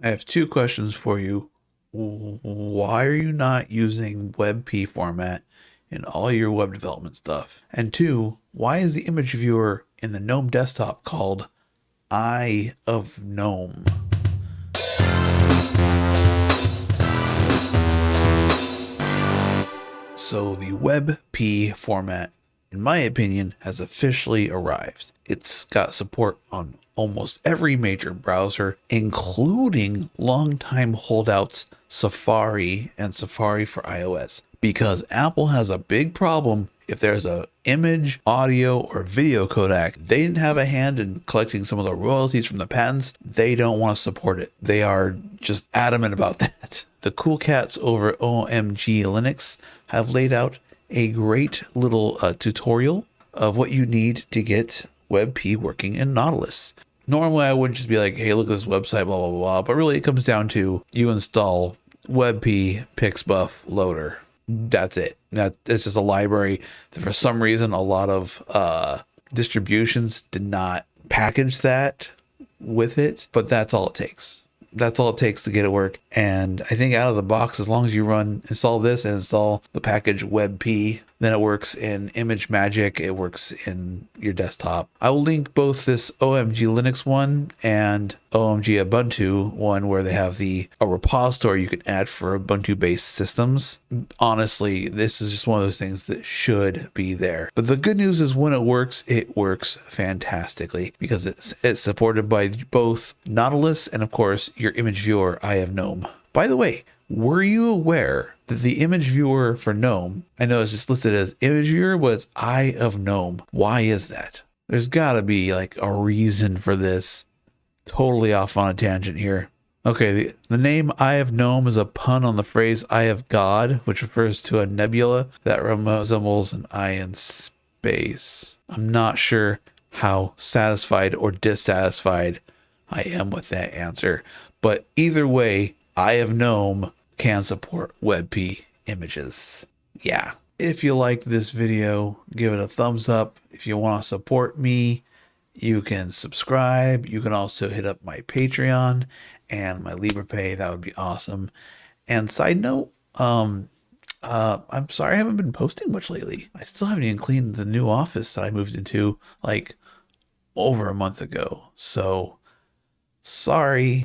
I have two questions for you. Why are you not using WebP format in all your web development stuff? And two, why is the image viewer in the GNOME desktop called Eye of GNOME? So the WebP format, in my opinion, has officially arrived. It's got support on almost every major browser, including longtime holdouts Safari and Safari for iOS. Because Apple has a big problem if there's a image, audio, or video codec, they didn't have a hand in collecting some of the royalties from the patents. They don't want to support it. They are just adamant about that. The cool cats over OMG Linux have laid out a great little uh, tutorial of what you need to get WebP working in Nautilus. Normally, I wouldn't just be like, hey, look at this website, blah, blah, blah. But really, it comes down to you install WebP Pixbuf Loader. That's it. That it's just a library that for some reason a lot of uh, distributions did not package that with it, but that's all it takes that's all it takes to get it work. And I think out of the box, as long as you run install this and install the package WebP, then it works in ImageMagick. It works in your desktop. I will link both this OMG Linux one and OMG Ubuntu one where they have the a repository you can add for Ubuntu based systems. Honestly, this is just one of those things that should be there. But the good news is when it works, it works fantastically because it's it's supported by both Nautilus and of course your image viewer Eye of GNOME. By the way, were you aware that the image viewer for GNOME, I know it's just listed as image viewer, was Eye of GNOME. Why is that? There's got to be like a reason for this. Totally off on a tangent here. Okay, the, the name Eye of GNOME is a pun on the phrase Eye of God, which refers to a nebula that resembles an eye in space. I'm not sure how satisfied or dissatisfied I am with that answer, but either way, Eye of GNOME can support WebP images. Yeah. If you liked this video, give it a thumbs up. If you want to support me, you can subscribe. You can also hit up my Patreon and my Liberapay. That would be awesome. And side note, um, uh, I'm sorry I haven't been posting much lately. I still haven't even cleaned the new office that I moved into like over a month ago. So sorry.